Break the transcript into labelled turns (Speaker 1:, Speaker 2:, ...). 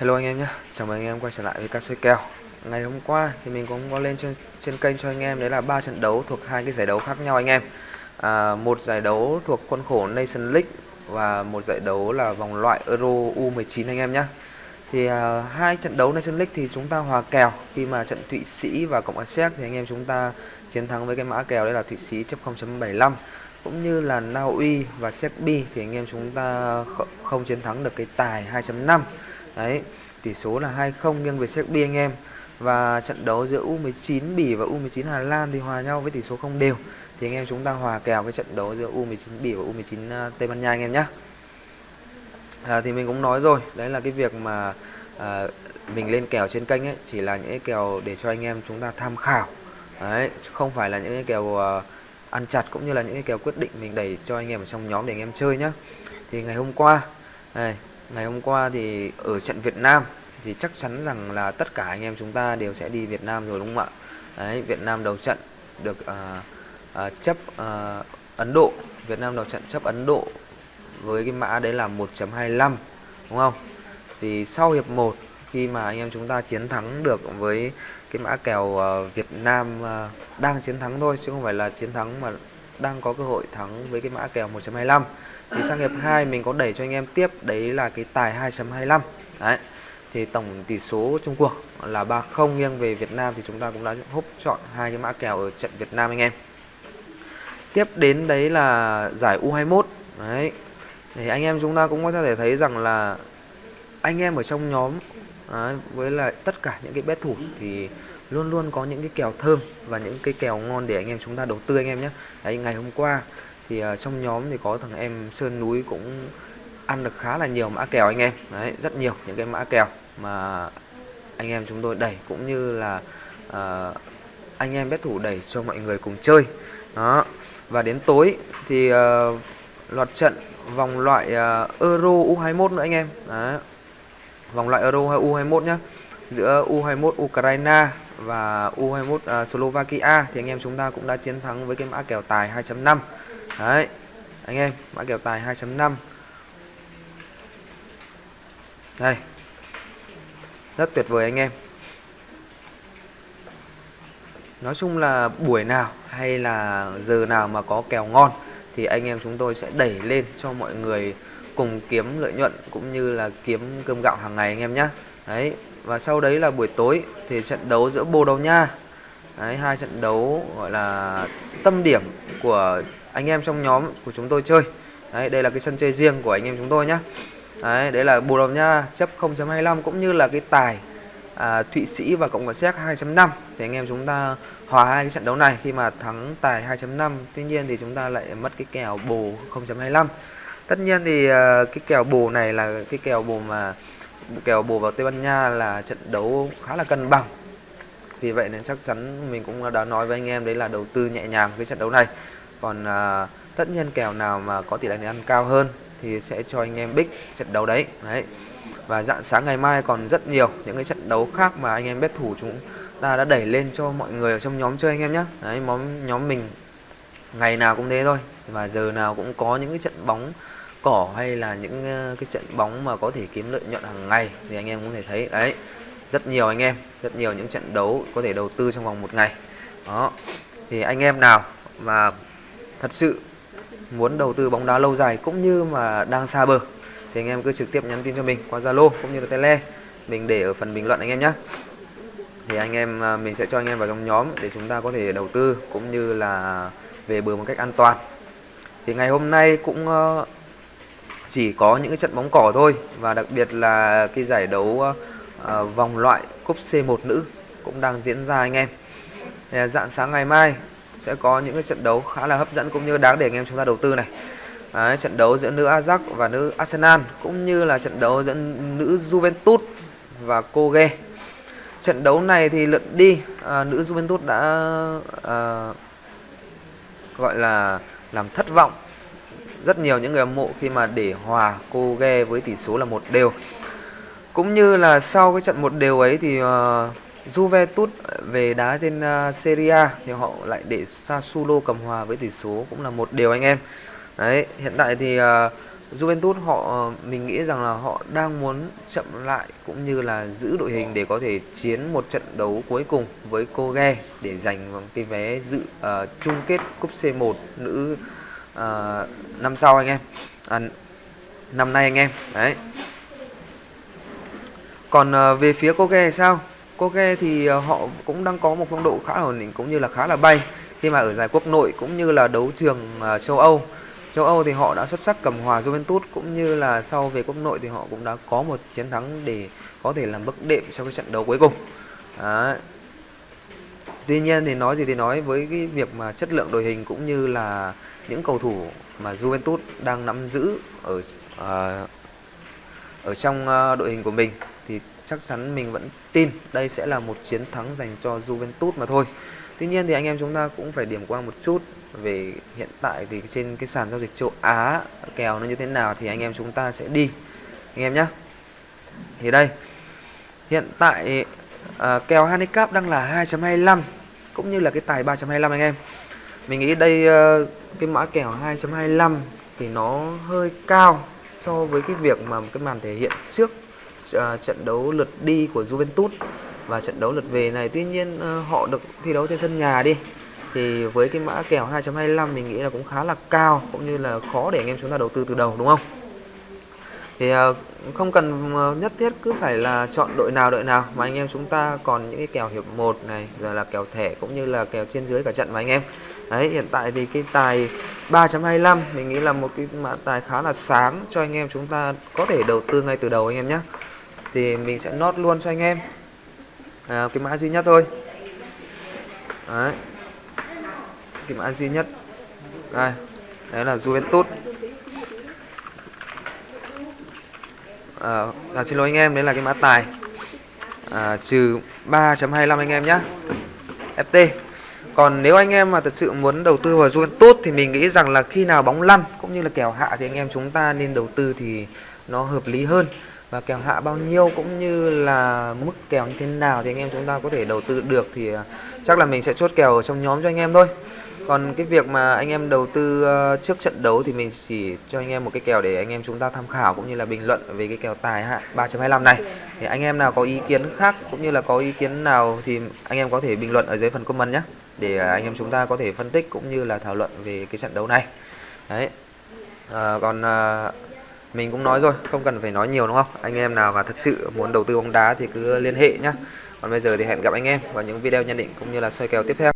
Speaker 1: Hello anh em nhé, chào mừng anh em quay trở lại với cá soi kèo. Ngày hôm qua thì mình cũng có lên trên, trên kênh cho anh em đấy là ba trận đấu thuộc hai cái giải đấu khác nhau anh em. À, Một giải đấu thuộc khuôn khổ Nation League và một giải đấu là vòng loại Euro U19 anh em nhé. Thì à, hai trận đấu Nation League thì chúng ta hòa kèo. Khi mà trận Thụy Sĩ và Cộng hòa Séc thì anh em chúng ta chiến thắng với cái mã kèo đấy là Thụy Sĩ chấp 0.75 cũng như là Na Uy và Serbia thì anh em chúng ta không chiến thắng được cái tài 2.5 Đấy, tỷ số là 2-0 nghiêng về Serbia anh em. Và trận đấu giữa U19 Bỉ và U19 Hà Lan thì hòa nhau với tỷ số không đều. Thì anh em chúng ta hòa kèo cái trận đấu giữa U19 Bỉ và U19 à, Tây Ban Nha anh em nhé. À, thì mình cũng nói rồi, đấy là cái việc mà à, mình lên kèo trên kênh ấy chỉ là những cái kèo để cho anh em chúng ta tham khảo. Đấy, không phải là những cái kèo à, ăn chặt cũng như là những cái kèo quyết định mình đẩy cho anh em ở trong nhóm để anh em chơi nhá Thì ngày hôm qua, này, ngày hôm qua thì ở trận Việt Nam thì chắc chắn rằng là tất cả anh em chúng ta đều sẽ đi Việt Nam rồi đúng không ạ? Đấy, Việt Nam đầu trận được à, à, chấp à, Ấn Độ, Việt Nam đầu trận chấp Ấn Độ với cái mã đấy là 1.25 đúng không? Thì sau hiệp 1 khi mà anh em chúng ta chiến thắng được với cái mã kèo uh, Việt Nam uh, đang chiến thắng thôi chứ không phải là chiến thắng mà đang có cơ hội thắng với cái mã kèo 1.25 thì sang hiệp 2 mình có đẩy cho anh em tiếp đấy là cái tài 2.25 đấy thì tổng tỷ số chung cuộc là 3-0 nghiêng về Việt Nam thì chúng ta cũng đã húp chọn hai cái mã kèo ở trận Việt Nam anh em. Tiếp đến đấy là giải U21 đấy thì anh em chúng ta cũng có thể thấy rằng là anh em ở trong nhóm đấy, với lại tất cả những cái bet thủ thì luôn luôn có những cái kèo thơm và những cái kèo ngon để anh em chúng ta đầu tư anh em nhé. Đấy ngày hôm qua thì uh, trong nhóm thì có thằng em Sơn Núi cũng ăn được khá là nhiều mã kèo anh em. Đấy rất nhiều những cái mã kèo mà anh em chúng tôi đẩy cũng như là uh, anh em bet thủ đẩy cho mọi người cùng chơi. Đó và đến tối thì uh, loạt trận vòng loại uh, Euro U21 nữa anh em. Đấy. vòng loại Euro U21 nhá. Giữa U21 Ukraine và U21 uh, Slovakia thì anh em chúng ta cũng đã chiến thắng với cái mã kèo tài 2.5 Đấy Anh em mã kèo tài 2.5 Đây. Rất tuyệt vời anh em. Nói chung là buổi nào hay là giờ nào mà có kèo ngon Thì anh em chúng tôi sẽ đẩy lên cho mọi người cùng kiếm lợi nhuận Cũng như là kiếm cơm gạo hàng ngày anh em nhé Đấy Và sau đấy là buổi tối thì trận đấu giữa Bồ Đào Nha. Đấy, hai trận đấu gọi là tâm điểm của anh em trong nhóm của chúng tôi chơi. Đấy đây là cái sân chơi riêng của anh em chúng tôi nhé đấy đấy là Bồ Đào Nha chấp 0.25 cũng như là cái tài à, Thụy Sĩ và Cộng hòa Séc 2.5 thì anh em chúng ta hòa hai cái trận đấu này khi mà thắng tài 2.5 tuy nhiên thì chúng ta lại mất cái kèo bù 0.25 tất nhiên thì à, cái kèo bù này là cái kèo bù mà kèo bù vào Tây Ban Nha là trận đấu khá là cân bằng. Vì vậy nên chắc chắn mình cũng đã nói với anh em đấy là đầu tư nhẹ nhàng cái trận đấu này còn à, tất nhiên kèo nào mà có tỷ lệ ăn cao hơn thì sẽ cho anh em bích trận đấu đấy. Đấy. Và dạng sáng ngày mai còn rất nhiều những cái trận đấu khác mà anh em bet thủ chúng ta đã đẩy lên cho mọi người ở trong nhóm chơi anh em nhé đấy nhóm nhóm mình ngày nào cũng thế thôi. Và giờ nào cũng có những cái trận bóng cỏ hay là những à, cái trận bóng mà có thể kiếm lợi nhuận hàng ngày thì anh em cũng thể thấy. Đấy. Rất nhiều anh em rất nhiều những trận đấu có thể đầu tư trong vòng một ngày. Đó. Thì anh em nào mà thật sự muốn đầu tư bóng đá lâu dài cũng như mà đang xa bờ, thì anh em cứ trực tiếp nhắn tin cho mình qua Zalo cũng như là Tele mình để ở phần bình luận anh em nhé thì anh em à, mình sẽ cho anh em vào trong nhóm để chúng ta có thể đầu tư cũng như là về bờ một cách an toàn. Thì ngày hôm nay cũng ờ, chỉ có những cái trận bóng cỏ thôi và đặc biệt là cái giải đấu ờ, ờ, vòng loại cúp C1 nữ cũng đang diễn ra anh em. Dạng sáng ngày mai sẽ có những cái trận đấu khá là hấp dẫn cũng như đáng để anh em chúng ta đầu tư này. Đấy, trận đấu giữa nữ Ajax và nữ Arsenal cũng như là trận đấu giữa nữ Juventus và Koge trận đấu này thì lượt đi à, nữ Juventus đã à, gọi là làm thất vọng. Rất nhiều những người hâm mộ khi mà để hòa Koge với tỷ số là một đều. Cũng như là sau cái trận một đều ấy thì uh, Juventus về đá trên uh, Serie A thì họ lại để Sassuolo cầm hòa với tỷ số cũng là một điều anh em. Đấy, hiện tại thì uh, Juventus họ à, mình nghĩ rằng là họ đang muốn chậm lại cũng như là giữ đội hình để có thể chiến một trận đấu cuối cùng với Koge để giành cái vé dự uh, chung kết cúp C1 nữ uh, năm sau anh em. À, năm nay anh em. Đấy. Còn uh, về phía Koge sao? Koge thì ờ, họ cũng đang có một phong độ khá ổn định cũng như là khá là bay. Khi mà ở giải quốc nội cũng như là đấu trường ờ, châu Âu. Châu Âu thì họ đã xuất sắc cầm hòa Juventus cũng như là sau về quốc nội thì họ cũng đã có một chiến thắng để có thể làm bước đệm trong cái trận đấu cuối cùng. Đấy. tuy nhiên thì nói gì thì nói với cái việc mà chất lượng đội hình cũng như là những cầu thủ mà Juventus đang nắm giữ ở uh, ở trong uh, đội hình của mình chắc chắn mình vẫn tin đây sẽ là một chiến thắng dành cho Juventus mà thôi. Tuy nhiên thì anh em chúng ta cũng phải điểm qua một chút về hiện tại thì trên cái sàn giao dịch châu Á kèo nó như thế nào thì anh em chúng ta sẽ đi. Anh em nhé thì đây hiện tại à, kèo handicap đang là 2.25 cũng như là cái tài 3.25 anh em. Mình nghĩ đây à, cái mã kèo 2.25 thì nó hơi cao so với cái việc mà cái màn thể hiện trước uh, trận đấu lượt đi của Juventus và trận đấu lượt về này. Tuy nhiên uh, họ được thi đấu trên sân nhà đi. Thì với cái mã kèo 2.25 mình nghĩ là cũng khá là cao cũng như là khó để anh em chúng ta đầu tư từ đầu đúng không? Thì uh, không cần nhất thiết cứ phải là chọn đội nào đội nào. Mà anh em chúng ta còn những cái kèo hiệp 1 này rồi là kèo thẻ cũng như là kèo trên dưới cả trận mà anh em. Đấy hiện tại thì cái tài 3.25 mình nghĩ là một cái mã tài khá là sáng cho anh em chúng ta có thể đầu tư ngay từ đầu anh em nhé thì mình sẽ nốt luôn cho anh em. À, cái mã duy nhất thôi. Đấy. Cái mã duy nhất. Đây. Đấy là Juventus. À, à, xin lỗi anh em đấy là cái mã tài. À, trừ 3.25 anh em nhé FT còn nếu anh em mà thật sự muốn đầu tư vào Juventus thì mình nghĩ rằng là khi nào bóng lăn cũng như là kèo hạ thì anh em chúng ta nên đầu tư thì nó hợp lý hơn và kèo hạ bao nhiêu cũng như là mức kèo như thế nào thì anh em chúng ta có thể đầu tư được thì à, chắc là mình sẽ chốt kèo ở trong nhóm cho anh em thôi. Còn cái việc mà anh em đầu tư ờ, trước trận đấu thì mình chỉ cho anh em một cái kèo để anh em chúng ta tham khảo cũng như là bình luận về cái kèo tài hạ 3.25 này. Thì anh em nào có ý kiến khác cũng như là có ý kiến nào thì anh em có thể bình luận ở dưới phần comment nhé để anh em chúng ta có thể phân tích cũng như là thảo luận về cái trận đấu này. Đấy. À, còn à, mình cũng nói rồi, không cần phải nói nhiều đúng không? Anh em nào mà thực sự muốn đầu tư bóng đá thì cứ liên hệ nhá. Còn bây giờ thì hẹn gặp anh em vào những video nhận định cũng như là soi kèo tiếp theo.